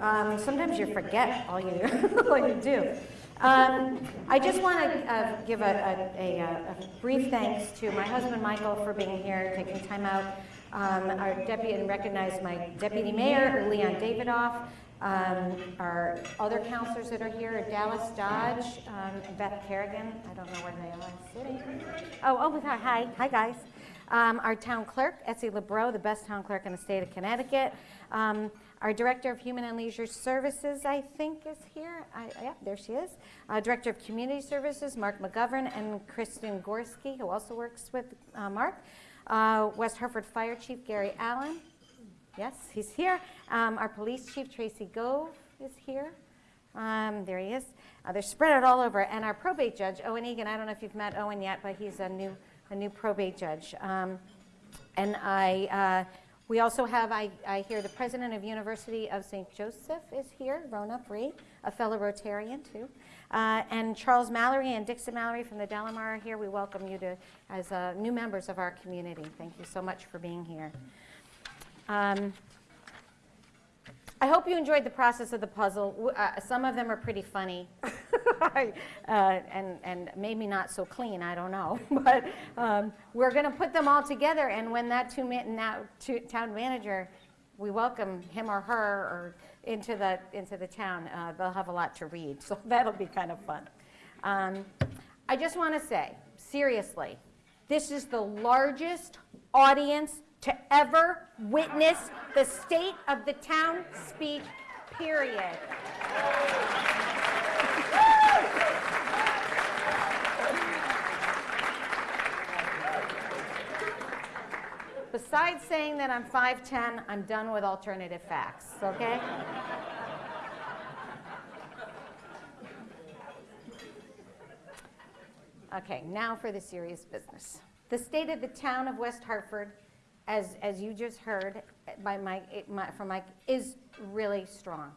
Um, sometimes you forget all you, all you do. Um, I just want to uh, give a, a, a, a, brief thanks to my husband Michael for being here, taking time out. Um, our deputy and recognize my deputy mayor Leon Davidoff, um, our other counselors that are here, Dallas Dodge, um, Beth Kerrigan. I don't know where they are sitting. Oh, oh, hi, hi guys. Um, our town clerk, Essie Labrot, the best town clerk in the state of Connecticut. Our Director of Human and Leisure Services, I think, is here. I, yeah, there she is. Uh, Director of Community Services, Mark McGovern, and Kristen Gorski, who also works with uh, Mark. Uh, West Hartford Fire Chief Gary Allen. Yes, he's here. Um, our Police Chief Tracey Gove is here. Um, there he is. Uh, they're spread out all over. And our probate judge, Owen Eagan, I don't know if you've met Owen yet, but he's a new, a new probate judge. Um, and I, uh, we also have, I, I hear the president of University of St. Joseph is here, Rhona Free, a fellow Rotarian too. Uh, and Charles Mallory and Dixon Mallory from the Delamar are here. We welcome you to, as uh, new members of our community. Thank you so much for being here. Um, I hope you enjoyed the process of the puzzle. Uh, some of them are pretty funny. uh, and, and maybe not so clean, I don't know. but um, we're going to put them all together, and when that two, now, two, town manager, we welcome him or her or into the, into the town, uh, they'll have a lot to read, so that'll be kind of fun. Um, I just want to say, seriously, this is the largest audience to ever witness the state of the town speech, period. Besides saying that I'm 5'10", I'm done with alternative facts, okay? okay, now for the serious business. The state of the town of West Hartford, as, as you just heard by Mike, from Mike, is really strong.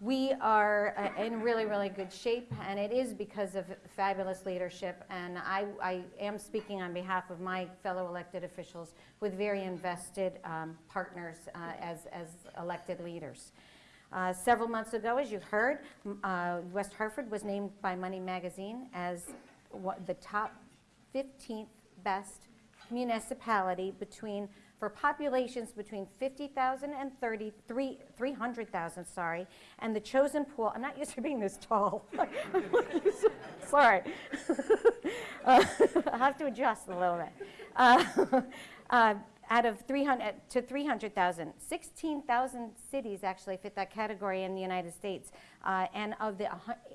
We are uh, in really, really good shape, and it is because of fabulous leadership. And I, I am speaking on behalf of my fellow elected officials with very invested um, partners uh, as, as elected leaders. Uh, several months ago, as you heard, uh, West Hartford was named by Money Magazine as the top 15th best municipality between for populations between 50,000 and 300,000, sorry, and the chosen pool, I'm not used to being this tall. sorry. uh, I'll have to adjust a little bit. Uh, uh, out of 300 to 300,000, 16,000 cities actually fit that category in the United States. Uh, and of the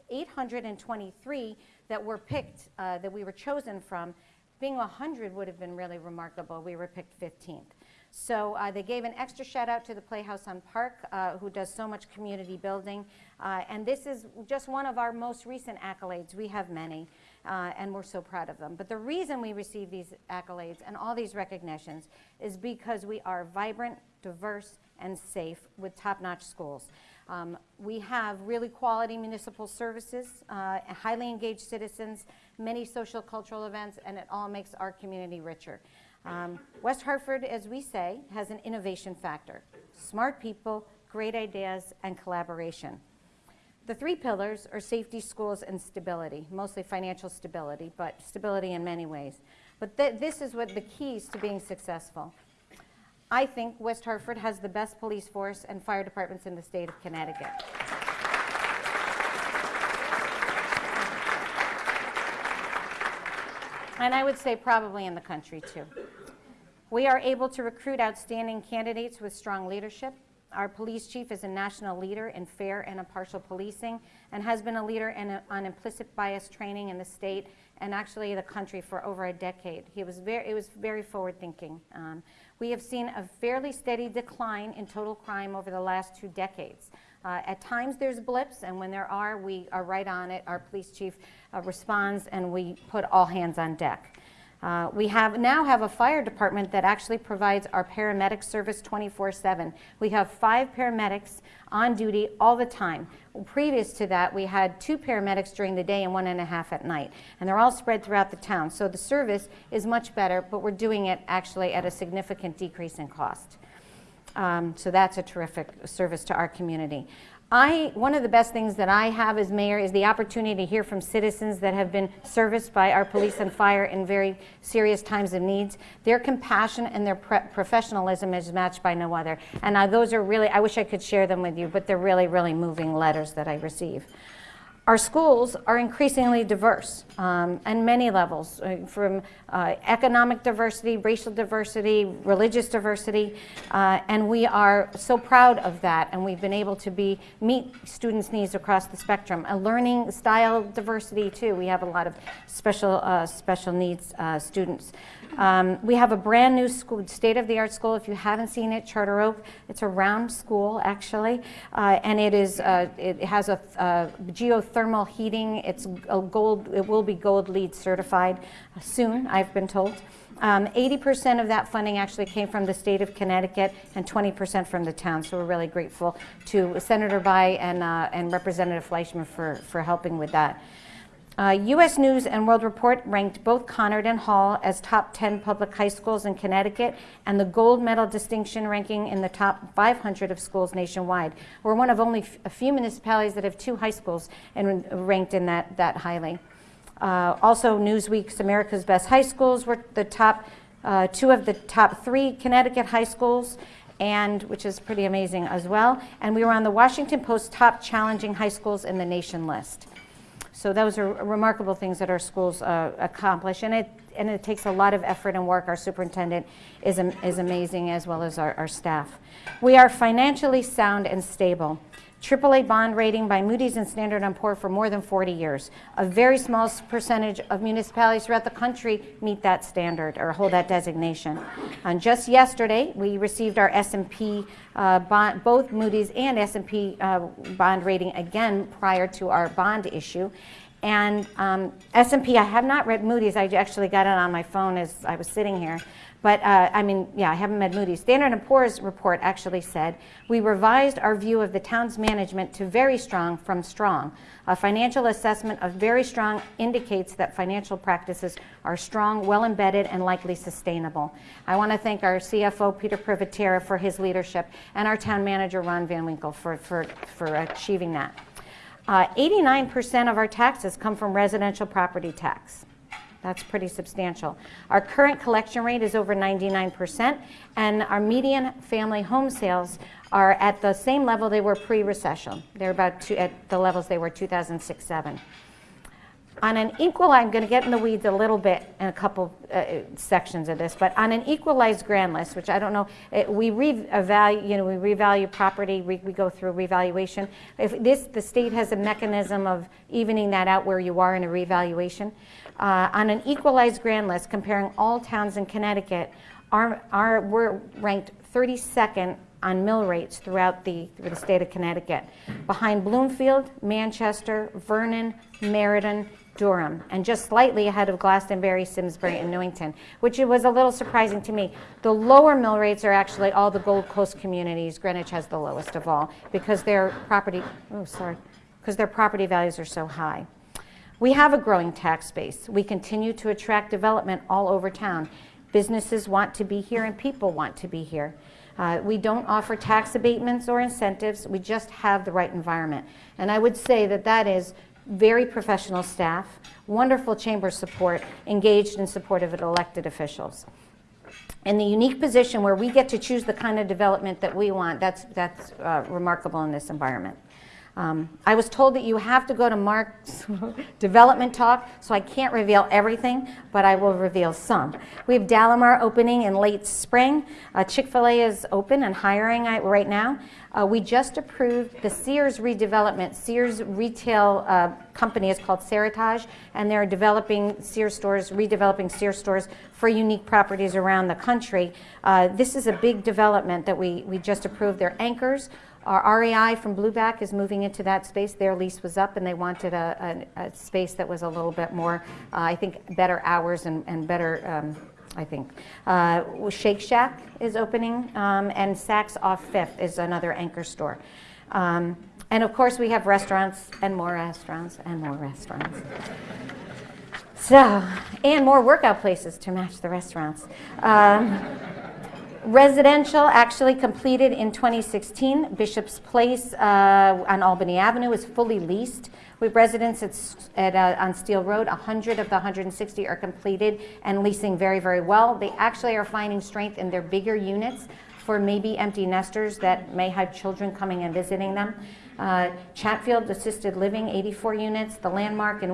823 that were picked, uh, that we were chosen from, being 100 would have been really remarkable. We were picked 15th. So uh, they gave an extra shout out to the Playhouse on Park, uh, who does so much community building. Uh, and this is just one of our most recent accolades. We have many, uh, and we're so proud of them. But the reason we receive these accolades and all these recognitions is because we are vibrant, diverse, and safe with top-notch schools. Um, we have really quality municipal services, uh, highly engaged citizens, many social cultural events, and it all makes our community richer. Um, West Hartford, as we say, has an innovation factor. Smart people, great ideas, and collaboration. The three pillars are safety, schools, and stability, mostly financial stability, but stability in many ways. But th this is what the keys to being successful. I think West Hartford has the best police force and fire departments in the state of Connecticut. And I would say probably in the country too. We are able to recruit outstanding candidates with strong leadership. Our police chief is a national leader in fair and impartial policing and has been a leader in a, on implicit bias training in the state and actually the country for over a decade. He was very, it was very forward thinking. Um, we have seen a fairly steady decline in total crime over the last two decades. Uh, at times there's blips, and when there are, we are right on it. Our police chief uh, responds, and we put all hands on deck. Uh, we have now have a fire department that actually provides our paramedic service 24-7. We have five paramedics on duty all the time. Previous to that, we had two paramedics during the day and one and a half at night. And they're all spread throughout the town. So the service is much better, but we're doing it actually at a significant decrease in cost. Um, so that's a terrific service to our community. I, one of the best things that I have as mayor is the opportunity to hear from citizens that have been serviced by our police and fire in very serious times of needs. Their compassion and their professionalism is matched by no other. And uh, those are really, I wish I could share them with you, but they're really, really moving letters that I receive. Our schools are increasingly diverse um, on many levels, uh, from uh, economic diversity, racial diversity, religious diversity, uh, and we are so proud of that. And we've been able to be meet students' needs across the spectrum. A learning style diversity too. We have a lot of special uh, special needs uh, students. Um, we have a brand new school, state-of-the-art school. If you haven't seen it, Charter Oak, it's a round school actually, uh, and it is it has a, a, geothermal heating. It's gold. It will be gold LEED certified soon. I've been told. 80% um, of that funding actually came from the state of Connecticut and 20% from the town. So we're really grateful to Senator Bye and, uh, and Representative Fleischmann for, for helping with that. Uh, U.S. News and World Report ranked both Conard and Hall as top 10 public high schools in Connecticut and the gold medal distinction ranking in the top 500 of schools nationwide. We're one of only a few municipalities that have two high schools and ranked in that, that highly. Uh, also, Newsweek's America's Best High Schools were the top, uh, two of the top three Connecticut high schools, and which is pretty amazing as well. And we were on the Washington Post top challenging high schools in the nation list. So those are remarkable things that our schools uh, accomplish, and it, and it takes a lot of effort and work. Our superintendent is, is amazing, as well as our, our staff. We are financially sound and stable. AAA bond rating by Moody's and Standard & Poor for more than 40 years. A very small percentage of municipalities throughout the country meet that standard or hold that designation. And just yesterday, we received our S&P uh, bond, both Moody's and S&P uh, bond rating again prior to our bond issue. And um, S&P, I have not read Moody's. I actually got it on my phone as I was sitting here. But uh, I mean, yeah, I haven't met Moody's. Standard & Poor's report actually said, we revised our view of the town's management to very strong from strong. A financial assessment of very strong indicates that financial practices are strong, well embedded, and likely sustainable. I want to thank our CFO, Peter Privatera, for his leadership, and our town manager, Ron Van Winkle, for, for, for achieving that. 89% uh, of our taxes come from residential property tax. That's pretty substantial. Our current collection rate is over 99%, and our median family home sales are at the same level they were pre-recession. They're about two, at the levels they were 2006-7. On an equal, I'm going to get in the weeds a little bit in a couple uh, sections of this, but on an equalized grand list, which I don't know, it, we revalue, you know, we revalue property, we, we go through revaluation. If this, the state has a mechanism of evening that out where you are in a revaluation. Uh, on an equalized grand list, comparing all towns in Connecticut, our, our, we're ranked 32nd on mill rates throughout the, through the state of Connecticut, behind Bloomfield, Manchester, Vernon, Meriden, Durham, and just slightly ahead of Glastonbury, Simsbury, and Newington, which was a little surprising to me. The lower mill rates are actually all the Gold Coast communities. Greenwich has the lowest of all because their property, oh, sorry, because their property values are so high. We have a growing tax base. We continue to attract development all over town. Businesses want to be here and people want to be here. Uh, we don't offer tax abatements or incentives. We just have the right environment. And I would say that that is very professional staff, wonderful chamber support, engaged and supportive of elected officials. And the unique position where we get to choose the kind of development that we want, that's, that's uh, remarkable in this environment. Um, I was told that you have to go to Mark's development talk, so I can't reveal everything, but I will reveal some. We have Delamar opening in late spring. Uh, Chick-fil-A is open and hiring right now. Uh, we just approved the Sears redevelopment. Sears retail uh, company is called Seritage, and they're developing Sears stores, redeveloping Sears stores for unique properties around the country. Uh, this is a big development that we, we just approved. They're anchors our REI from Blueback is moving into that space. Their lease was up and they wanted a, a, a space that was a little bit more, uh, I think, better hours and, and better, um, I think. Uh, Shake Shack is opening um, and Saks off Fifth is another anchor store. Um, and of course we have restaurants and more restaurants and more restaurants. So, and more workout places to match the restaurants. Residential actually completed in 2016. Bishop's Place uh, on Albany Avenue is fully leased. With residents at, at, uh, on Steele Road, 100 of the 160 are completed and leasing very, very well. They actually are finding strength in their bigger units for maybe empty nesters that may have children coming and visiting them. Uh, Chatfield Assisted Living, 84 units. The Landmark in,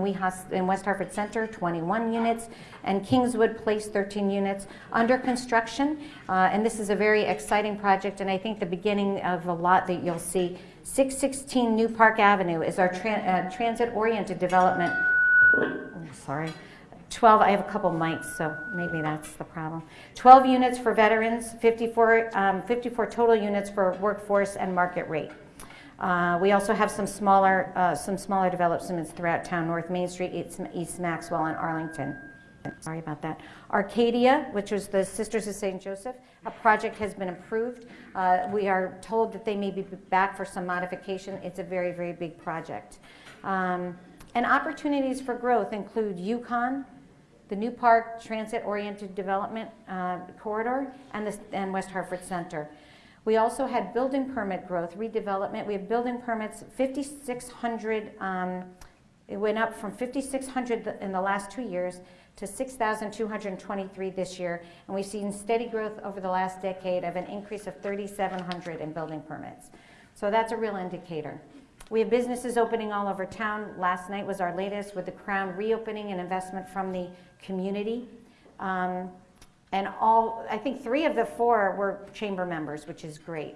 in West Hartford Center, 21 units. And Kingswood Place, 13 units. Under construction, uh, and this is a very exciting project, and I think the beginning of a lot that you'll see. 616 New Park Avenue is our tran- uh, transit-oriented development. Oh, sorry. 12, I have a couple mics, so maybe that's the problem. 12 units for veterans, 54, um, 54 total units for workforce and market rate. Uh, we also have some smaller, uh, some smaller developments throughout town, North Main Street, East, Maxwell, and Arlington. Sorry about that. Arcadia, which was the Sisters of St. Joseph, a project has been approved. Uh, we are told that they may be back for some modification. It's a very, very big project. Um, and opportunities for growth include UConn, the New Park Transit-Oriented Development uh, Corridor, and, the, and West Hartford Center. We also had building permit growth, redevelopment. We have building permits, 5,600, um, it went up from 5,600 in the last two years to 6,223 this year. And we've seen steady growth over the last decade of an increase of 3,700 in building permits. So that's a real indicator. We have businesses opening all over town. Last night was our latest with the Crown reopening and investment from the community. Um, and all, I think three of the four were chamber members, which is great.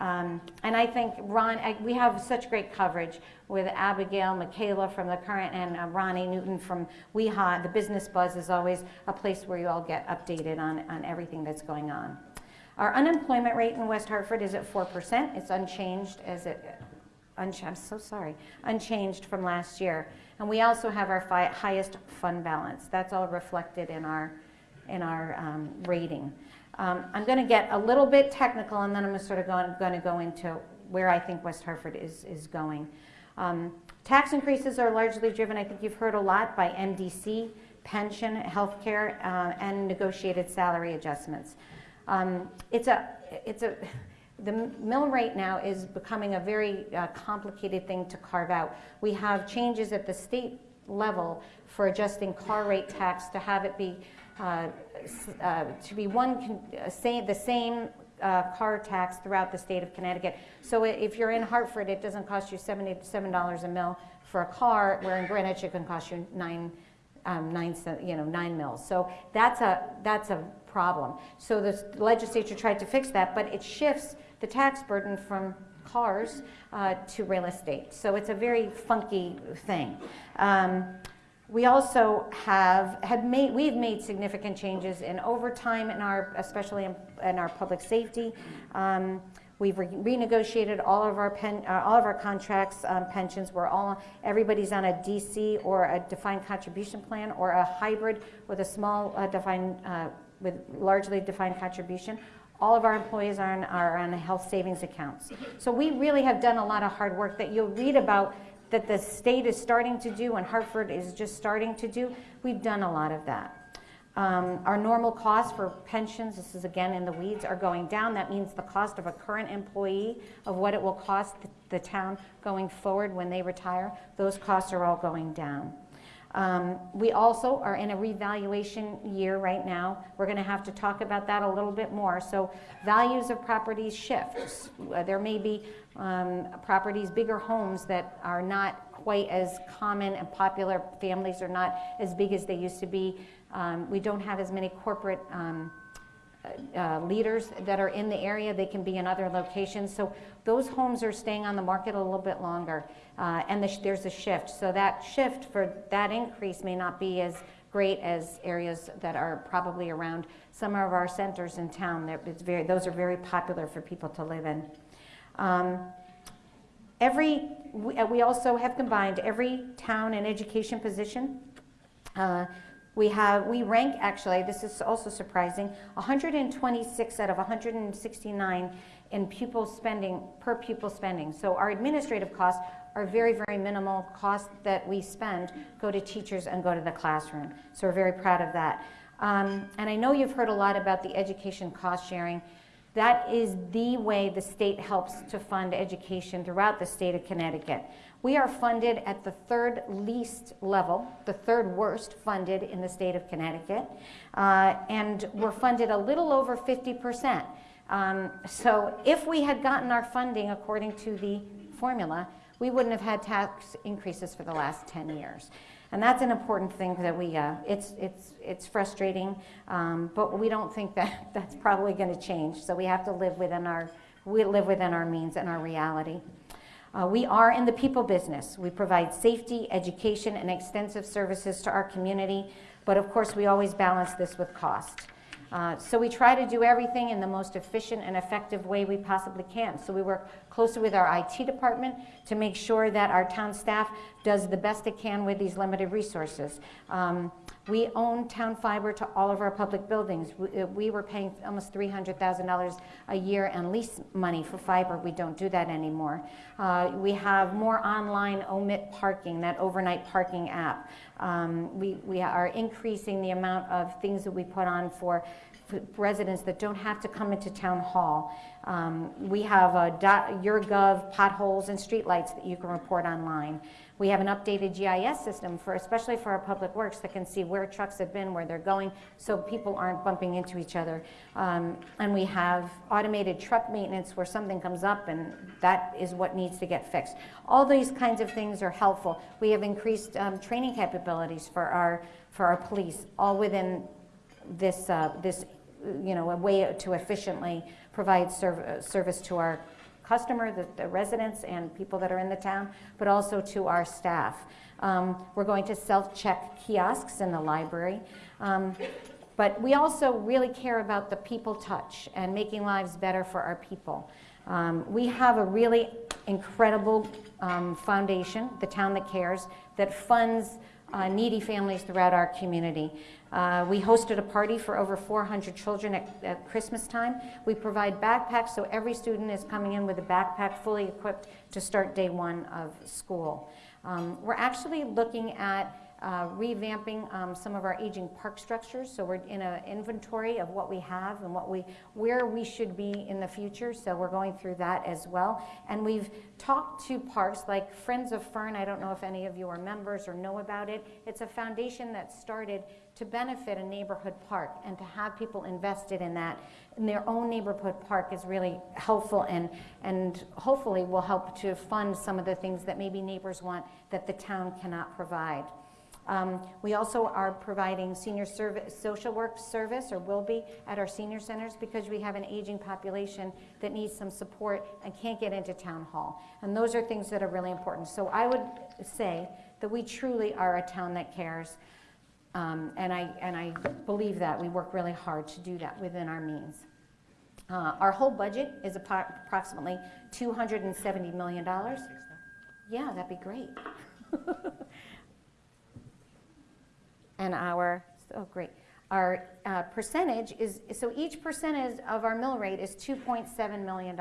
Um, and I think Ron, I, we have such great coverage with Abigail, Michaela from the current, and uh, Ronni Newton from WeHa. The Business Buzz is always a place where you all get updated on, on everything that's going on. Our unemployment rate in West Hartford is at 4%. It's unchanged as it, unch- I'm so sorry, unchanged from last year. And we also have our highest fund balance. That's all reflected in our, in our um, rating. Um, I'm going to get a little bit technical, and then I'm sort of going, going to go into where I think West Hartford is, is going. Um, tax increases are largely driven, I think you've heard a lot, by MDC, pension, healthcare, uh, and negotiated salary adjustments. Um, it's a, it's a, the mill rate now is becoming a very uh, complicated thing to carve out. We have changes at the state level for adjusting car rate tax to have it be uh, uh, to be one uh, same, the same uh, car tax throughout the state of Connecticut. So if you're in Hartford, it doesn't cost you seventy-seven dollars a mill for a car, where in Greenwich it can cost you nine, um, nine, you know, nine mils. So that's a that's a problem. So the legislature tried to fix that, but it shifts the tax burden from cars uh, to real estate. So it's a very funky thing. Um, we also have had made we've made significant changes in overtime in our especially in, in our public safety. Um, we've re- renegotiated all of our pen, uh, all of our contracts, um, pensions. We're all everybody's on a DC or a defined contribution plan or a hybrid with a small uh, defined uh, with largely defined contribution. All of our employees are on, are on health savings accounts. So we really have done a lot of hard work that you'll read about that the state is starting to do and Hartford is just starting to do. We've done a lot of that. Um, our normal costs for pensions, this is again in the weeds, are going down. That means the cost of a current employee of what it will cost the, the town going forward when they retire, those costs are all going down. Um, we also are in a revaluation year right now. We're going to have to talk about that a little bit more. So, values of properties shift. Uh, There may be um, properties, bigger homes that are not quite as common and popular. Families are not as big as they used to be. Um, we don't have as many corporate um, uh, leaders that are in the area. They can be in other locations. So those homes are staying on the market a little bit longer, uh, and the there's a shift. So that shift for that increase may not be as great as areas that are probably around some of our centers in town. It's very, those are very popular for people to live in. Um, every, we, uh, we also have combined every town and education position. Uh, we have, we rank actually, this is also surprising, 126 out of 169 in pupil spending, per pupil spending. So our administrative costs are very, very minimal costs that we spend go to teachers and go to the classroom. So we're very proud of that. Um, and I know you've heard a lot about the education cost sharing. That is the way the state helps to fund education throughout the state of Connecticut. We are funded at the third least level, the third worst funded in the state of Connecticut, uh, and we're funded a little over 50%. Um, so if we had gotten our funding according to the formula, we wouldn't have had tax increases for the last 10 years. And that's an important thing that we, uh, it's, it's, it's frustrating, um, but we don't think that that's probably going to change. So we have to live within our, we live within our means and our reality. Uh, we are in the people business. We provide safety, education, and extensive services to our community, but of course we always balance this with cost. Uh, so we try to do everything in the most efficient and effective way we possibly can. So we work closely with our IT department to make sure that our town staff does the best it can with these limited resources. Um, we own town fiber to all of our public buildings. We, uh, we were paying almost $300,000 a year in lease money for fiber. We don't do that anymore. Uh, we have more online omit parking, that overnight parking app. Um, we, we are increasing the amount of things that we put on for residents that don't have to come into town hall. Um, we have a YourGov potholes and streetlights that you can report online. We have an updated GIS system for, especially for our public works, that can see where trucks have been, where they're going, so people aren't bumping into each other. Um, and we have automated truck maintenance where something comes up and that is what needs to get fixed. All these kinds of things are helpful. We have increased um, training capabilities for our, for our police, all within this, uh, this you know, a way to efficiently provide serv service to our customer, the, the, residents and people that are in the town, but also to our staff. Um, we're going to self-check kiosks in the library. Um, but we also really care about the people touch and making lives better for our people. Um, we have a really incredible um, foundation, the Town That Cares, that funds uh, needy families throughout our community. Uh, we hosted a party for over 400 children at, at, Christmas time. We provide backpacks, so every student is coming in with a backpack fully equipped to start day one of school. Um, we're actually looking at uh, revamping um, some of our aging park structures. So we're in an inventory of what we have and what we, where we should be in the future. So we're going through that as well. And we've talked to parks like Friends of Fern. I don't know if any of you are members or know about it. It's a foundation that started to benefit a neighborhood park and to have people invested in that in their own neighborhood park is really helpful and, and hopefully will help to fund some of the things that maybe neighbors want that the town cannot provide. Um, we also are providing senior service, social work service, or will be, at our senior centers because we have an aging population that needs some support and can't get into town hall. And those are things that are really important. So I would say that we truly are a town that cares. Um, and, I, and I believe that. We work really hard to do that within our means. Uh, our whole budget is approximately $270 million. Yeah, that'd be great. and our, oh great, our uh, percentage is, so each percentage of our mill rate is $2.7 million.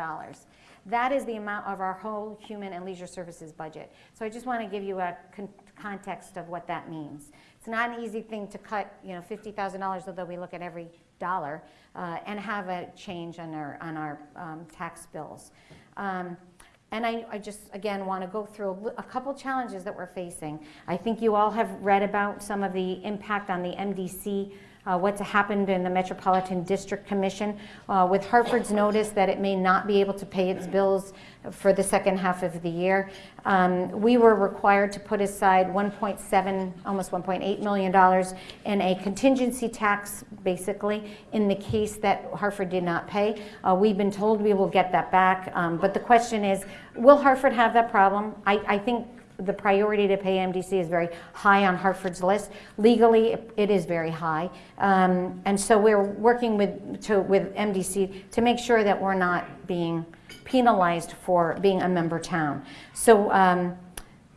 That is the amount of our whole human and leisure services budget. So I just want to give you a con context of what that means. It's not an easy thing to cut, you know, $50,000, although we look at every dollar, uh, and have a change on our, on our um, tax bills. Um, and I, I, just, again, want to go through a, a, couple challenges that we're facing. I think you all have read about some of the impact on the MDC uh, what's happened in the Metropolitan District Commission uh, with Hartford's notice that it may not be able to pay its bills for the second half of the year. Um, we were required to put aside 1.7, almost 1.8 million dollars in a contingency tax, basically, in the case that Hartford did not pay. Uh, we've been told we will get that back, um, but the question is, will Hartford have that problem? I, I think the priority to pay MDC is very high on Hartford's list. Legally, it is very high. Um, and so we're working with, to, with MDC to make sure that we're not being penalized for being a member town. So um,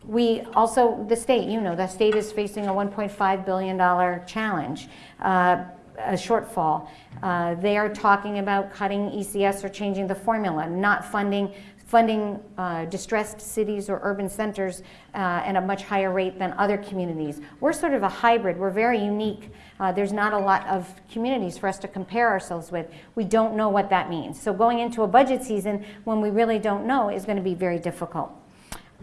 we also, the state, you know, the state is facing a $1.5 billion challenge. Uh, a shortfall. Uh, they are talking about cutting ECS or changing the formula, not funding funding uh, distressed cities or urban centers uh, at a much higher rate than other communities. We're sort of a hybrid. We're very unique. Uh, there's not a lot of communities for us to compare ourselves with. We don't know what that means. So going into a budget season when we really don't know is going to be very difficult.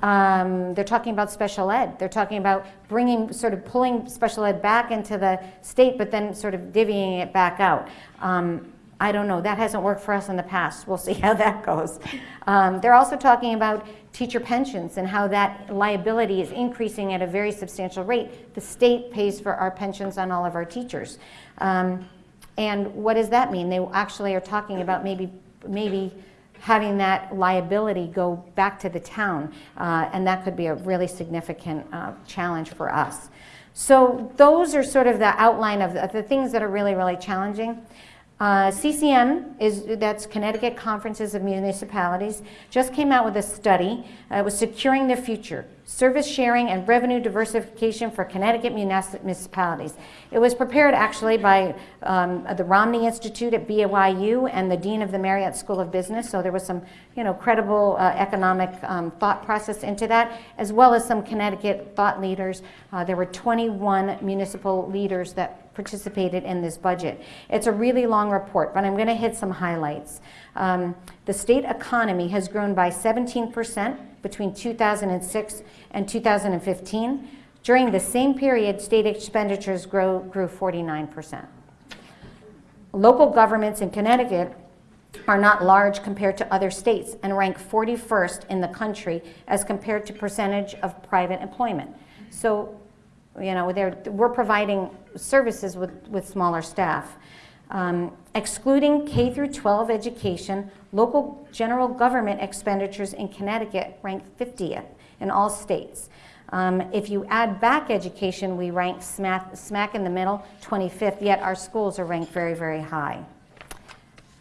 Um, they're talking about special ed. They're talking about bringing, sort of pulling special ed back into the state, but then sort of divvying it back out. Um, I don't know. That hasn't worked for us in the past. We'll see how that goes. Um, they're also talking about teacher pensions and how that liability is increasing at a very substantial rate. The state pays for our pensions on all of our teachers. Um, and what does that mean? They actually are talking about maybe, maybe having that liability go back to the town, uh, and that could be a really significant uh, challenge for us. So those are sort of the outline of the, of the things that are really, really challenging. Uh, CCM is that's Connecticut Conferences of Municipalities just came out with a study. Uh, it was securing the future, service sharing and revenue diversification for Connecticut municipalities. It was prepared actually by um, the Romney Institute at BYU and the Dean of the Marriott School of Business. So there was some, you know, credible uh, economic um, thought process into that, as well as some Connecticut thought leaders. Uh, there were 21 municipal leaders that participated in this budget. It's a really long report, but I'm going to hit some highlights. Um, the state economy has grown by 17% between 2006 and 2015. During the same period, state expenditures grow, grew 49%. Local governments in Connecticut are not large compared to other states and rank 41st in the country as compared to percentage of private employment. So you know, we're providing services with, with smaller staff. Um, excluding K through 12 education, local general government expenditures in Connecticut rank 50th in all states. Um, if you add back education, we rank smack, smack in the middle, 25th, yet our schools are ranked very, very high.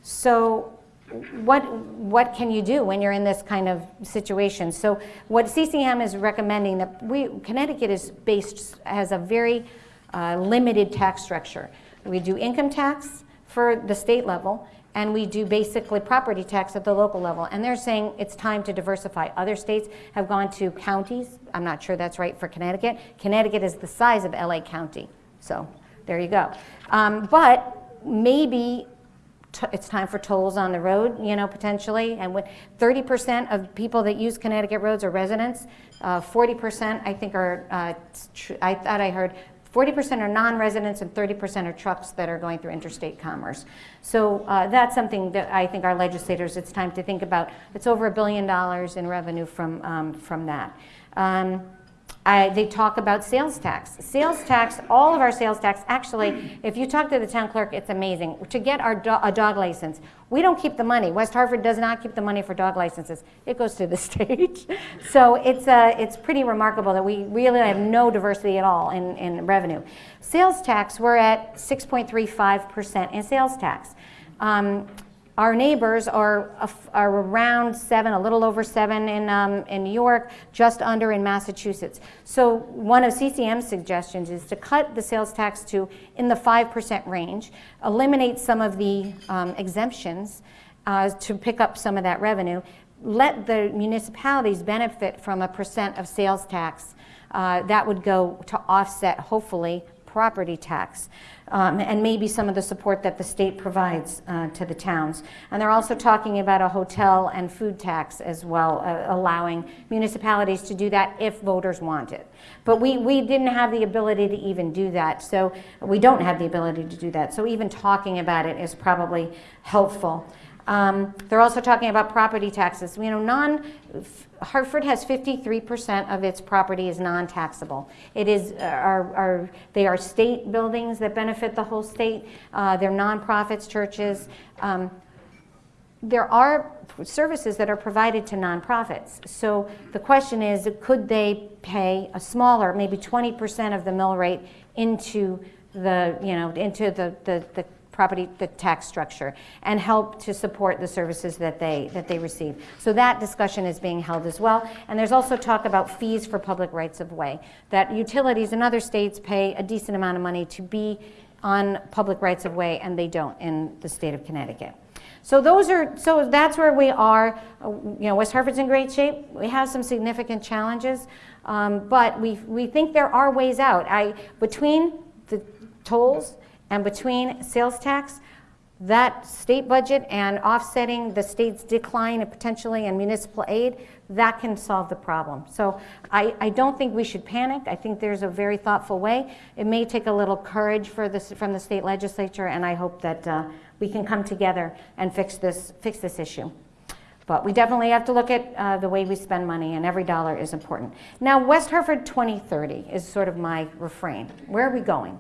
So what, what can you do when you're in this kind of situation? So what CCM is recommending that we, Connecticut is based, has a very uh, limited tax structure. We do income tax for the state level, and we do basically property tax at the local level. And they're saying it's time to diversify. Other states have gone to counties. I'm not sure that's right for Connecticut. Connecticut is the size of LA County. So there you go. Um, but maybe it's time for tolls on the road, you know, potentially. And when 30% of people that use Connecticut roads are residents, 40% uh, I think are, uh, I thought I heard 40% are non-residents and 30% are trucks that are going through interstate commerce. So uh, that's something that I think our legislators, it's time to think about. It's over a billion dollars in revenue from, um, from that. Um, I, they talk about sales tax. Sales tax, all of our sales tax, actually, if you talk to the town clerk, it's amazing. To get our do a dog license, we don't keep the money. West Hartford does not keep the money for dog licenses. It goes to the state. so it's, uh, it's pretty remarkable that we really have no diversity at all in, in revenue. Sales tax, we're at 6.35% in sales tax. Um, our neighbors are, are around seven, a little over seven in, um, in New York, just under in Massachusetts. So one of CCM's suggestions is to cut the sales tax to in the 5% range, eliminate some of the um, exemptions uh, to pick up some of that revenue, let the municipalities benefit from a percent of sales tax. Uh, that would go to offset, hopefully, property tax um, and maybe some of the support that the state provides uh, to the towns. And they're also talking about a hotel and food tax as well, uh, allowing municipalities to do that if voters want it. But we, we didn't have the ability to even do that, so we don't have the ability to do that. So even talking about it is probably helpful. Um, they're also talking about property taxes. You know, non, Hartford has 53% of its property is non-taxable. It is, uh, are, are, they are state buildings that benefit the whole state. Uh, they're nonprofits, churches. Um, there are services that are provided to nonprofits. So the question is, could they pay a smaller, maybe 20% of the mill rate into the, you know, into the, the, the property, the tax structure, and help to support the services that they, that they receive. So that discussion is being held as well. And there's also talk about fees for public rights of way, that utilities in other states pay a decent amount of money to be on public rights of way, and they don't in the state of Connecticut. So those are, so that's where we are. Uh, You know, West Hartford's in great shape. We have some significant challenges, um, but we, we think there are ways out. I, between the tolls and between sales tax, that state budget and offsetting the state's decline potentially in municipal aid, that can solve the problem. So I, I don't think we should panic. I think there's a very thoughtful way. It may take a little courage for this, from the state legislature, and I hope that uh, we can come together and fix this, fix this issue. But we definitely have to look at uh, the way we spend money, and every dollar is important. Now, West Hartford 2030 is sort of my refrain. Where are we going?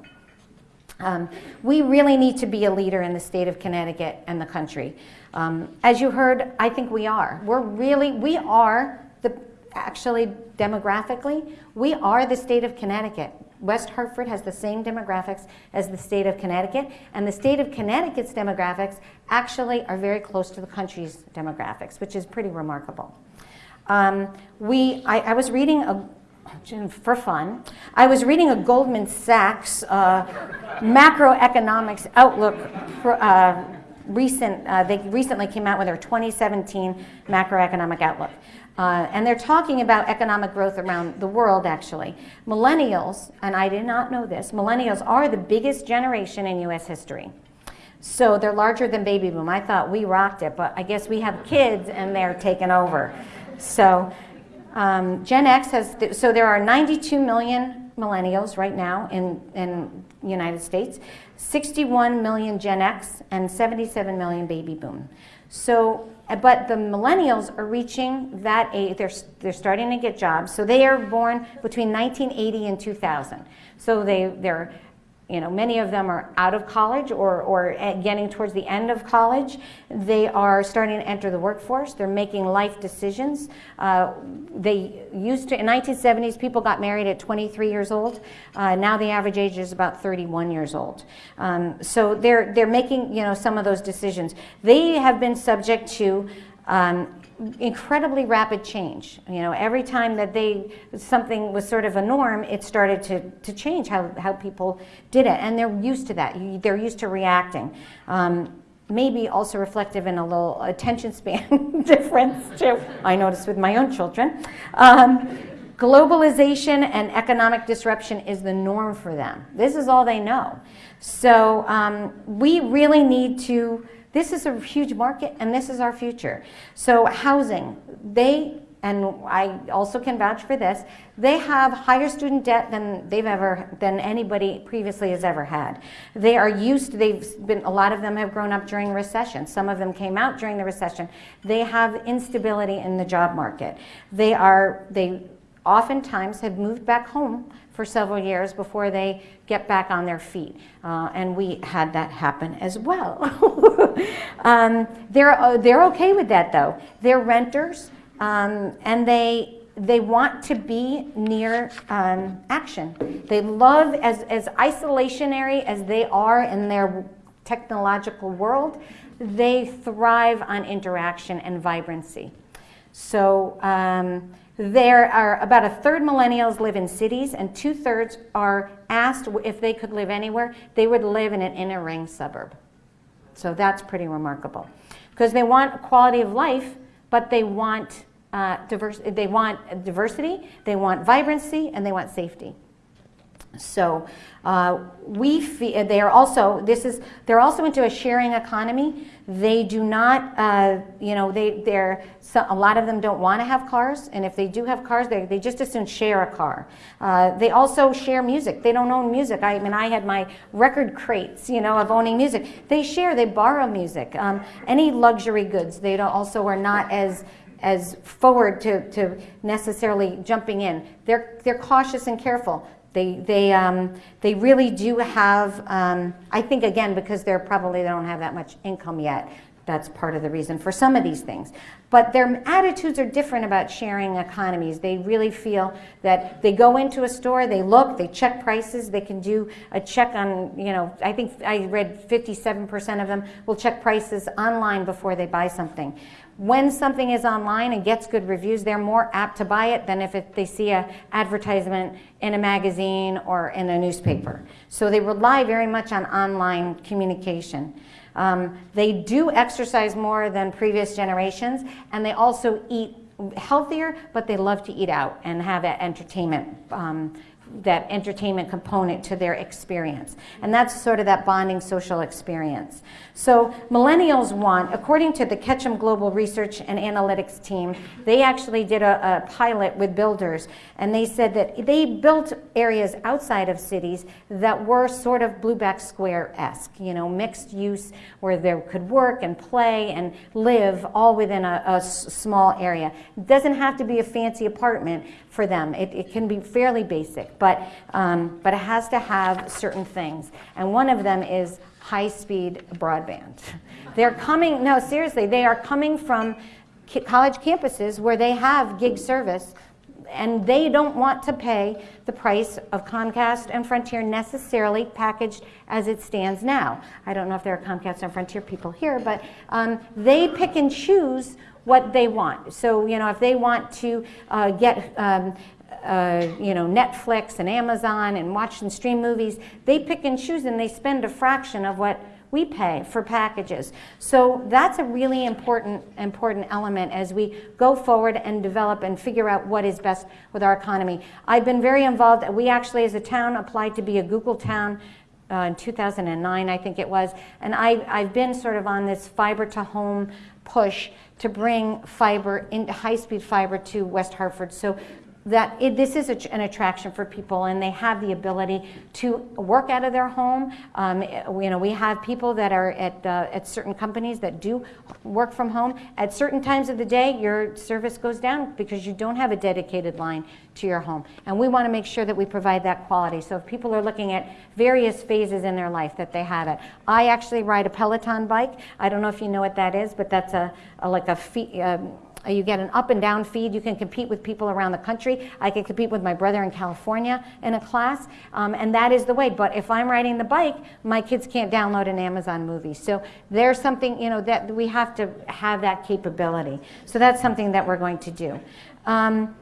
Um, we really need to be a leader in the state of Connecticut and the country. Um, as you heard, I think we are. We're really, we are the, actually demographically, we are the state of Connecticut. West Hartford has the same demographics as the state of Connecticut, and the state of Connecticut's demographics actually are very close to the country's demographics, which is pretty remarkable. Um, we, I, I was reading a, for fun. I was reading a Goldman Sachs uh, macroeconomics outlook for, uh, recent, uh, they recently came out with their 2017 macroeconomic outlook. Uh, and they're talking about economic growth around the world, actually. Millennials, and I did not know this, millennials are the biggest generation in US history. So they're larger than baby boom. I thought we rocked it, but I guess we have kids and they're taking over. So um, Gen X has, th so there are 92 million millennials right now in, in the United States, 61 million Gen X, and 77 million baby boom. So, uh, but the millennials are reaching that age, they're, they're starting to get jobs. So they are born between 1980 and 2000. So they, they're you know, many of them are out of college or, or getting towards the end of college. They are starting to enter the workforce. They're making life decisions. Uh, they used to, in 1970s, people got married at 23 years old. Uh, now the average age is about 31 years old. Um, so they're, they're making, you know, some of those decisions. They have been subject to um, incredibly rapid change. You know, every time that they something was sort of a norm, it started to, to change how, how people did it. And they're used to that. They're used to reacting. Um, maybe also reflective in a little attention span difference too. I noticed with my own children. Um, globalization and economic disruption is the norm for them. This is all they know. So um, we really need to this is a huge market and this is our future. So housing, they, and I also can vouch for this, they have higher student debt than they've ever, than anybody previously has ever had. They are used, they've been, a lot of them have grown up during recession. Some of them came out during the recession. They have instability in the job market. They are, they oftentimes have moved back home for several years before they get back on their feet. Uh, and we had that happen as well. um, they're, uh, they're okay with that though. They're renters um, and they, they want to be near um, action. They love, as, as isolationary as they are in their technological world, they thrive on interaction and vibrancy. So um, there are about a third millennials live in cities and two thirds are asked if they could live anywhere, they would live in an inner ring suburb. So that's pretty remarkable. Because they want quality of life, but they want, uh, diverse, they want diversity, they want vibrancy, and they want safety. So uh, we they are also, this is, they're also into a sharing economy. They do not, uh, you know, they, they're, so a lot of them don't want to have cars, and if they do have cars, they, they just as soon share a car. Uh, they also share music. They don't own music. I mean, I had my record crates, you know, of owning music. They share, they borrow music. Um, any luxury goods, they also are not as, as forward to, to necessarily jumping in. They're, they're cautious and careful. They, they, um, they really do have, um, I think again, because they're probably, they don't have that much income yet, that's part of the reason for some of these things. But their attitudes are different about sharing economies. They really feel that they go into a store, they look, they check prices, they can do a check on, you know, I think I read 57% of them will check prices online before they buy something. when something is online and gets good reviews, they're more apt to buy it than if it, they see a advertisement in a magazine or in a newspaper. So they rely very much on online communication. Um, they do exercise more than previous generations, and they also eat healthier, but they love to eat out and have entertainment um, that entertainment component to their experience. And that's sort of that bonding social experience. So millennials want, according to the Ketchum Global Research and Analytics team, they actually did a, a pilot with builders and they said that they built areas outside of cities that were sort of Blueback Square-esque, you know, mixed use where they could work and play and live all within a, a small area. It doesn't have to be a fancy apartment for them. It, it can be fairly basic, but, um, but it has to have certain things. And one of them is high-speed broadband. They're coming, no, seriously, they are coming from college campuses where they have gig service and they don't want to pay the price of Comcast and Frontier necessarily packaged as it stands now. I don't know if there are Comcast and Frontier people here, but um, they pick and choose what they want. So, you know, if they want to uh, get um, uh, you know, Netflix and Amazon and watch and stream movies, they pick and choose and they spend a fraction of what we pay for packages. So that's a really important, important element as we go forward and develop and figure out what is best with our economy. I've been very involved. We actually, as a town, applied to be a Google town uh, in 2009, I think it was. And I, I've been sort of on this fiber to home push to bring fiber, into high-speed fiber to West Hartford. So that it, this is a, an attraction for people and they have the ability to work out of their home. Um, you know, we have people that are at, uh, at certain companies that do work from home. At certain times of the day, your service goes down because you don't have a dedicated line to your home. And we want to make sure that we provide that quality. So if people are looking at various phases in their life that they have it. I actually ride a Peloton bike. I don't know if you know what that is, but that's a, a like a um, uh, you get an up and down feed. You can compete with people around the country. I can compete with my brother in California in a class, um, and that is the way. But if I'm riding the bike, my kids can't download an Amazon movie. So there's something, you know, that we have to have that capability. So that's something that we're going to do. Um,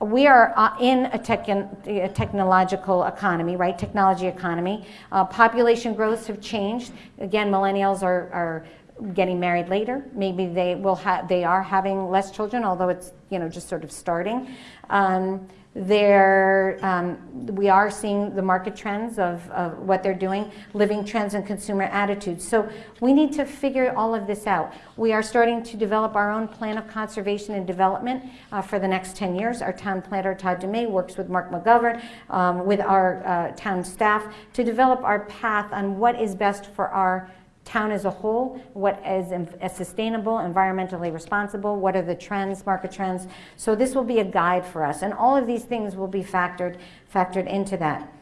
we are uh, in a, tech a, technological economy, right? Technology economy. Uh, population growths have changed. Again, millennials are, are getting married later. Maybe they will have they are having less children, although it's you know just sort of starting. Um, they're, um, we are seeing the market trends of, of what they're doing, living trends and consumer attitudes. So we need to figure all of this out. We are starting to develop our own plan of conservation and development uh, for the next 10 years. Our town planner, Todd Dumais, works with Mark McGovern, um, with our uh, town staff to develop our path on what is best for our town as a whole, what is sustainable, environmentally responsible, what are the trends, market trends. So this will be a guide for us, and all of these things will be factored, factored into that.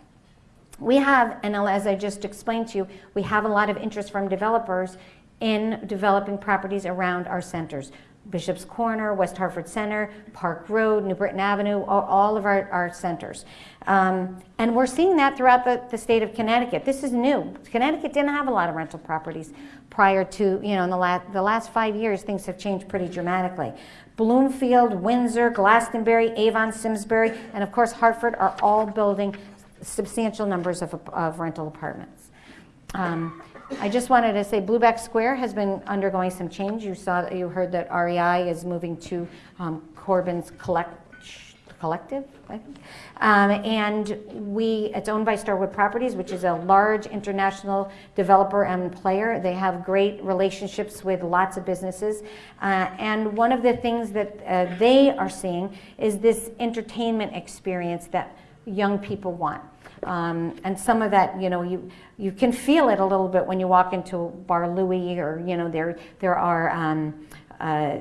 We have, and as I just explained to you, we have a lot of interest from developers in developing properties around our centers. Bishop's Corner, West Hartford Center, Park Road, New Britain Avenue, all, all of our, our centers. Um, and we're seeing that throughout the, the state of Connecticut. This is new. Connecticut didn't have a lot of rental properties prior to, you know, in the, la the last five years, things have changed pretty dramatically. Bloomfield, Windsor, Glastonbury, Avon, Simsbury, and of course Hartford are all building substantial numbers of, of rental apartments. Um, I just wanted to say Blueback Square has been undergoing some change. You saw, you heard that REI is moving to um, Corbin's collect, Collective, I think. Um, and we, it's owned by Starwood Properties, which is a large international developer and player. They have great relationships with lots of businesses. Uh, and one of the things that uh, they are seeing is this entertainment experience that young people want. Um, and some of that, you know, you, you can feel it a little bit when you walk into Bar Louie or, you know, there, there are um, uh,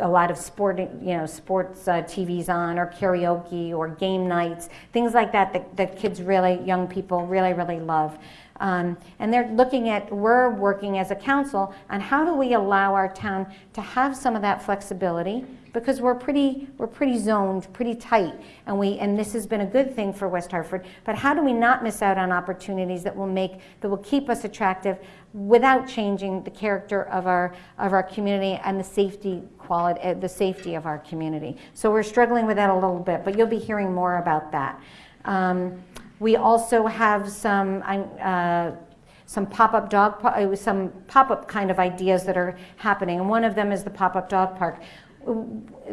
a lot of sporting, you know, sports uh, TVs on or karaoke or game nights, things like that, that that kids really, young people really, really love. Um, and they're looking at, we're working as a council on how do we allow our town to have some of that flexibility because we're pretty, we're pretty zoned, pretty tight, and we, and this has been a good thing for West Hartford. But how do we not miss out on opportunities that will make, that will keep us attractive without changing the character of our, of our community and the safety quality, uh, the safety of our community. So we're struggling with that a little bit, but you'll be hearing more about that. Um, we also have some, uh, some pop-up dog, uh, some pop-up kind of ideas that are happening, and one of them is the pop-up dog park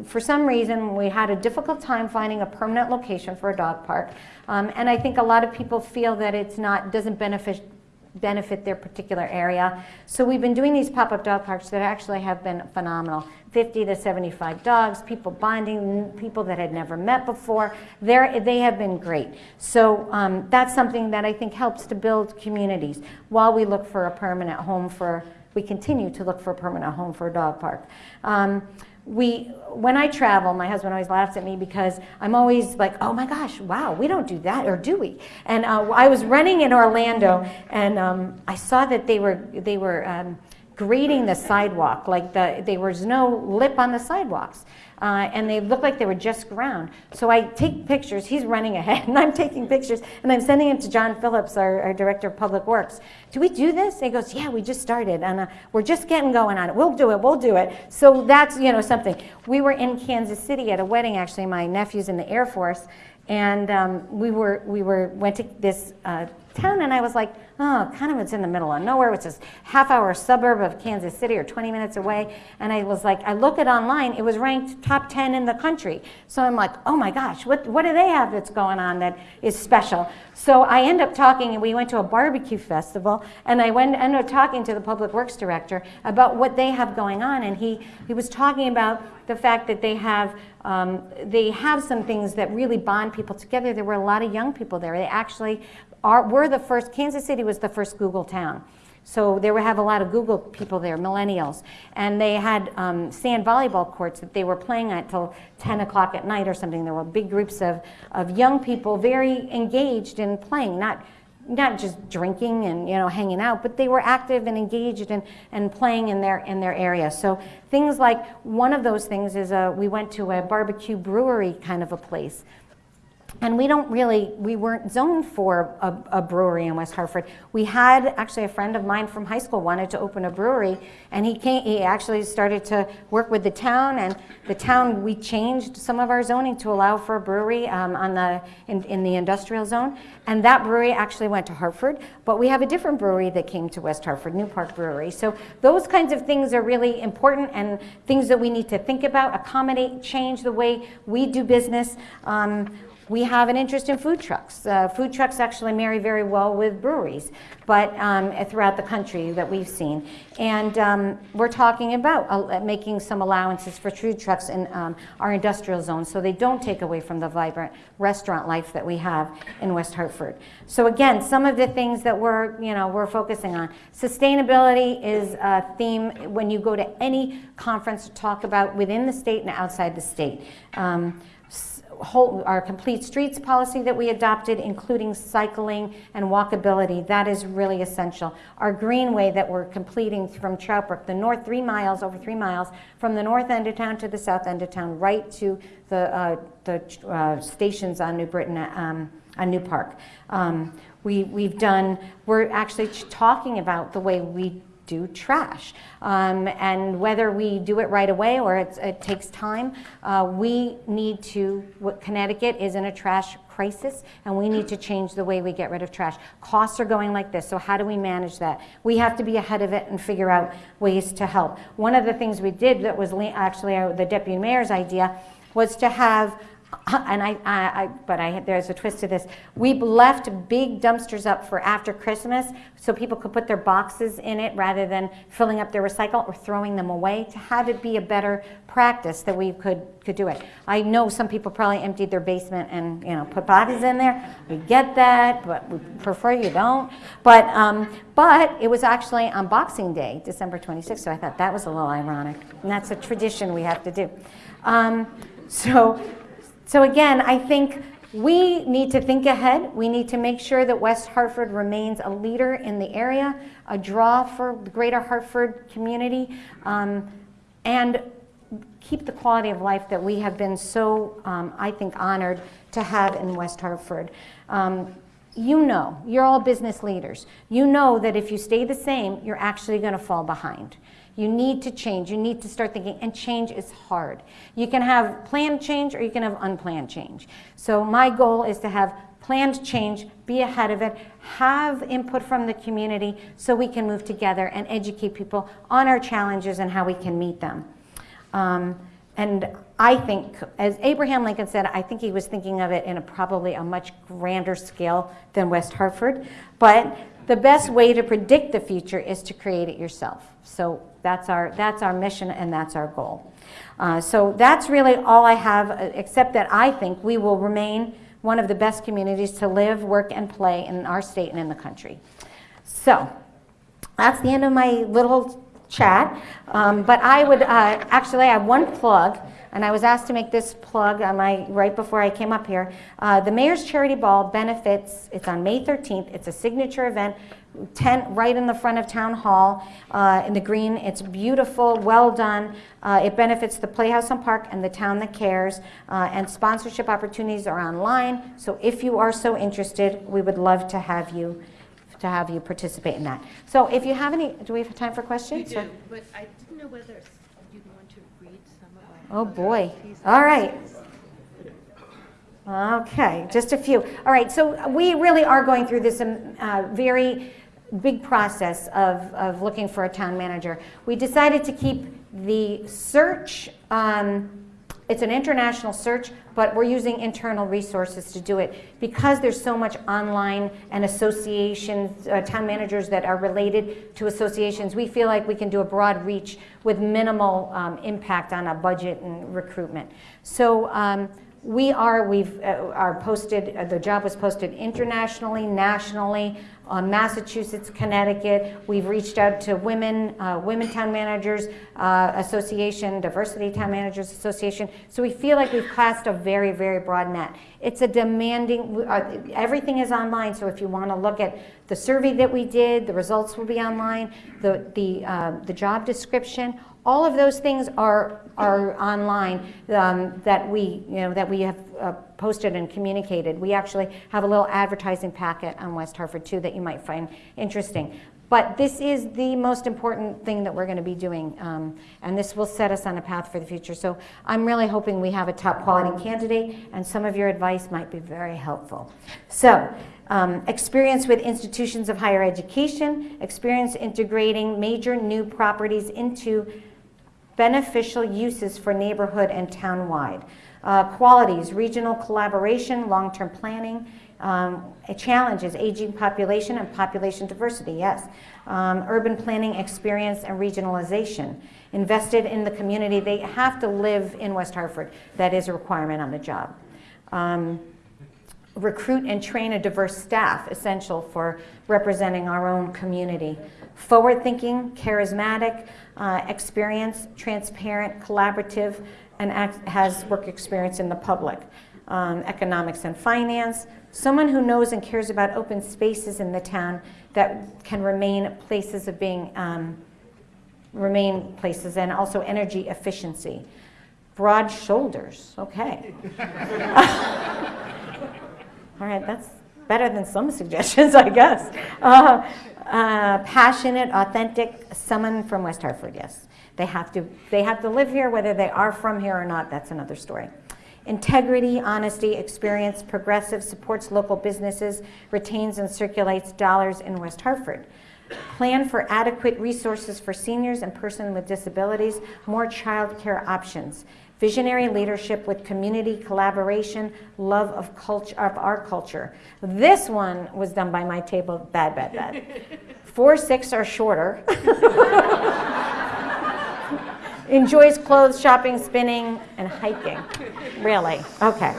for some reason, we had a difficult time finding a permanent location for a dog park. Um, and I think a lot of people feel that it's not, doesn't benefit, benefit their particular area. So we've been doing these pop-up dog parks that actually have been phenomenal. 50 to 75 dogs, people bonding, people that had never met before. They're, they have been great. So um, that's something that I think helps to build communities while we look for a permanent home for, we continue to look for a permanent home for a dog park. Um, we, when I travel, my husband always laughs at me because I'm always like, oh my gosh, wow, we don't do that, or do we? And uh, I was running in Orlando, and um, I saw that they were, they were um, grading the sidewalk, like the, there was no lip on the sidewalks uh, and they looked like they were just ground. So I take pictures, he's running ahead, and I'm taking pictures, and I'm sending them to John Phillips, our, our Director of Public Works. Do we do this? And he goes, yeah, we just started, and uh, we're just getting going on it. We'll do it, we'll do it. So that's, you know, something. We were in Kansas City at a wedding, actually, my nephew's in the Air Force, and um, we were, we were, went to this uh, town, and I was like, oh, kind of it's in the middle of nowhere, which is half hour suburb of Kansas City or 20 minutes away. And I was like, I look it online, it was ranked top 10 in the country. So I'm like, oh my gosh, what, what do they have that's going on that is special? So I end up talking, and we went to a barbecue festival, and I went, ended up talking to the public works director about what they have going on. And he, he was talking about the fact that they have um, they have some things that really bond people together. There were a lot of young people there. They actually are, we're the first, Kansas City was the first Google town. So they would have a lot of Google people there, millennials. And they had um, sand volleyball courts that they were playing at till 10 o'clock at night or something. There were big groups of, of young people very engaged in playing, not, not just drinking and you know, hanging out, but they were active and engaged and, and playing in their, in their area. So things like, one of those things is a, we went to a barbecue brewery kind of a place and we don't really, we weren't zoned for a, a, brewery in West Hartford. We had, actually a friend of mine from high school wanted to open a brewery and he came, he actually started to work with the town and the town, we changed some of our zoning to allow for a brewery um, on the, in, in the industrial zone. And that brewery actually went to Hartford, but we have a different brewery that came to West Hartford, New Park Brewery. So those kinds of things are really important and things that we need to think about, accommodate, change the way we do business. Um, we have an interest in food trucks. Uh, food trucks actually marry very well with breweries, but um, throughout the country that we've seen. And um, we're talking about uh, making some allowances for food trucks in um, our industrial zone so they don't take away from the vibrant restaurant life that we have in West Hartford. So again, some of the things that we're, you know, we're focusing on. Sustainability is a theme when you go to any conference to talk about within the state and outside the state. Um, whole, our complete streets policy that we adopted, including cycling and walkability, that is really essential. Our greenway that we're completing from Troutbrook, the north three miles, over three miles, from the north end of town to the south end of town, right to the, uh, the uh, stations on New Britain, um, on New Park. Um, we, we've done, we're actually talking about the way we do trash. Um, and whether we do it right away or it takes time, uh, we need to, Connecticut is in a trash crisis and we need to change the way we get rid of trash. Costs are going like this, so how do we manage that? We have to be ahead of it and figure out ways to help. One of the things we did that was actually uh, the deputy mayor's idea was to have and I, I, I, but I, there's a twist to this. We left big dumpsters up for after Christmas so people could put their boxes in it rather than filling up their recycle or throwing them away to have it be a better practice that we could, could do it. I know some people probably emptied their basement and you know put boxes in there. We get that, but we prefer you don't. But, um, but it was actually on Boxing Day, December 26th, so I thought that was a little ironic. And that's a tradition we have to do. Um, so so again, I think We need to think ahead. We need to make sure that West Hartford remains a leader in the area, a draw for the greater Hartford community, um, and keep the quality of life that we have been so, um, I think, honored to have in West Hartford. Um, you know, you're all business leaders. You know that if you stay the same, you're actually going to fall behind. You need to change. You need to start thinking, and change is hard. You can have planned change or you can have unplanned change. So my goal is to have planned change, be ahead of it, have input from the community so we can move together and educate people on our challenges and how we can meet them. Um, and I think, as Abraham Lincoln said, I think he was thinking of it in a probably a much grander scale than West Hartford. But the best way to predict the future is to create it yourself. So that's our, that's our mission and that's our goal. Uh, so that's really all I have, uh, except that I think we will remain one of the best communities to live, work, and play in our state and in the country. So that's the end of my little chat. Um, but I would, uh, actually, I have one plug, and I was asked to make this plug on my, right before I came up here. Uh, the Mayor's Charity Ball benefits, it's on May 13th. It's a signature event, tent right in the front of Town Hall uh, in the green. It's beautiful, well done. Uh, it benefits the Playhouse on Park and the town that cares. Uh, and sponsorship opportunities are online. So if you are so interested, we would love to have you to have you participate in that. So if you have any, do we have time for questions? We do, but I didn't know whether you'd want to read some of our. Oh, boy. All right. Okay, just a few. All right, so we really are going through this um, uh, very big process of, of looking for a town manager. We decided to keep the search, um, it's an international search, but we're using internal resources to do it because there's so much online and associations, uh, town managers that are related to associations. We feel like we can do a broad reach with minimal um, impact on a budget and recruitment. So um, we are, we've, uh, are posted, uh, the job was posted internationally, nationally, uh, Massachusetts, Connecticut. We've reached out to women, uh, Women Town Managers uh, Association, Diversity Town Managers Association. So we feel like we've cast a very, very broad net. It's a demanding, everything is online, so if you want to look at the survey that we did, the results will be online, the, the, uh, the job description, all of those things are, are online um, that we, you know, that we have uh, posted and communicated. We actually have a little advertising packet on West Hartford too that you might find interesting. But this is the most important thing that we're going to be doing, um, and this will set us on a path for the future. So I'm really hoping we have a top quality candidate, and some of your advice might be very helpful. So um, experience with institutions of higher education, experience integrating major new properties into beneficial uses for neighborhood and townwide. Uh, qualities, regional collaboration, long-term planning, um, challenges, aging population and population diversity, yes. Um, urban planning experience and regionalization. Invested in the community, they have to live in West Hartford. That is a requirement on the job. Um, recruit and train a diverse staff, essential for representing our own community. Forward-thinking, charismatic, uh, experience, transparent, collaborative, and has work experience in the public. Um, economics and finance, someone who knows and cares about open spaces in the town that can remain places of being, um, remain places, and also energy efficiency. Broad shoulders, okay. All right, that's better than some suggestions, I guess. Uh, uh, passionate, authentic, someone from West Hartford, yes. They have, to, they have to live here, whether they are from here or not, that's another story. Integrity, honesty, experience, progressive, supports local businesses, retains and circulates dollars in West Hartford. Plan for adequate resources for seniors and persons with disabilities, more child care options. Visionary leadership with community collaboration, love of, culture, of our culture. This one was done by my table, bad, bad, bad. Four, six are shorter. Enjoys clothes, shopping, spinning, and hiking. Really? Okay.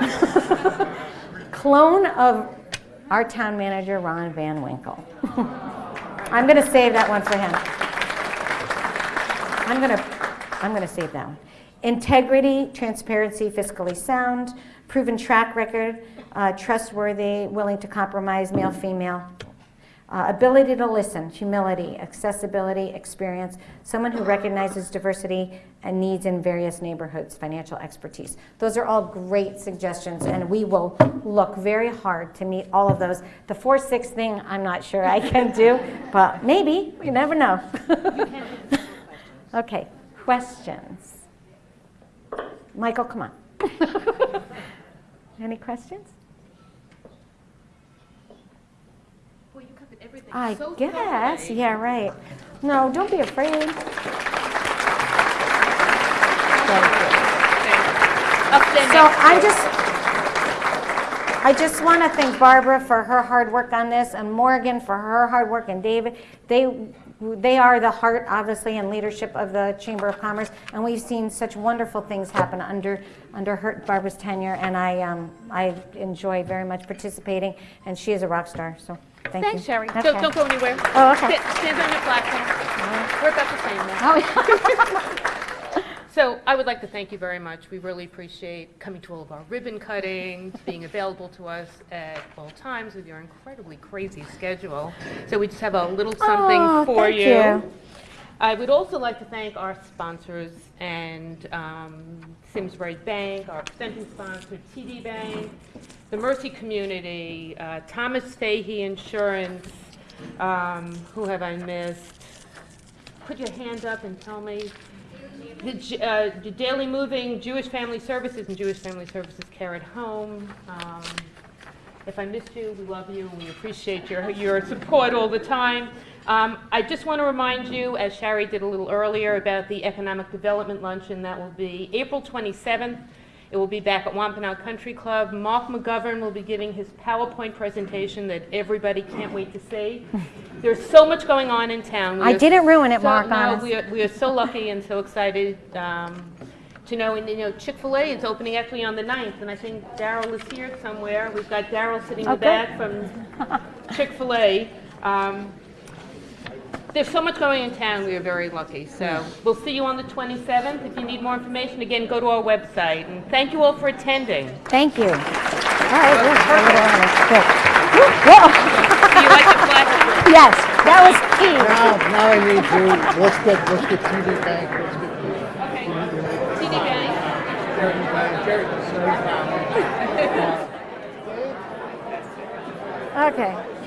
Clone of our town manager, Ron Van Winkle. I'm going to save that one for him. I'm going to I'm going to save that one. Integrity, transparency, fiscally sound, proven track record, uh, trustworthy, willing to compromise, male, female. Uh, ability to listen, humility, accessibility, experience, someone who recognizes diversity and needs in various neighborhoods, financial expertise. Those are all great suggestions, and we will look very hard to meet all of those. The 4 6 thing, I'm not sure I can do, but maybe, you never know. okay, questions? Michael, come on. Any questions? Well, you covered everything I so guess, thoroughly. yeah, right. No, don't be afraid. Thank you. Upstanding. So I just, I just want to thank Barbara for her hard work on this, and Morgan for her hard work, and David. They, they are the heart, obviously, and leadership of the Chamber of Commerce, and we've seen such wonderful things happen under, under her, Barbara's tenure, and I, um, I enjoy very much participating, and she is a rock star, so thank you. Thanks, Shari. Okay. Don't, don't go anywhere. Oh, okay. Sta- Stand on your platform. We're about to say now. So I would like to thank you very much. We really appreciate coming to all of our ribbon cuttings, being available to us at all times with your incredibly crazy schedule. So we just have a little something Oh, for thank you. you. I would also like to thank our sponsors and um, Simsbury Bank, our presenting sponsor, TD Bank, the Mercy Community, uh, Thomas Fahey Insurance, um, who have I missed? Put your hand up and tell me. The uh, Daily Moving, Jewish Family Services, and Jewish Family Services Care at Home. Um, if I missed you, we love you, and we appreciate your, your support all the time. Um, I just want to remind you, as Shari did a little earlier, about the Economic Development Luncheon that will be April 27th. It will be back at Wampanoag Country Club. Mark McGovern will be giving his PowerPoint presentation that everybody can't wait to see. There's so much going on in town. We I didn't ruin it, so- Mark, no, we are, we are so lucky and so excited um, to know, and you know, Chick-fil-A is opening actually on the 9th, and I think Daryl is here somewhere. We've got Daryl sitting in Oh, the back from Chick-fil-A. Um, There's so much going in town, we are very lucky. So we'll see you on the 27th. If you need more information, again, go to our website. And thank you all for attending. Thank you. All right, good. A little early. Do you like the flash? Yes, that was key. Now, now I need to, let's get, let's get TD Bank, let's get Okay. TD Bank. Jerry Bank, Jerry, Jerry. Okay.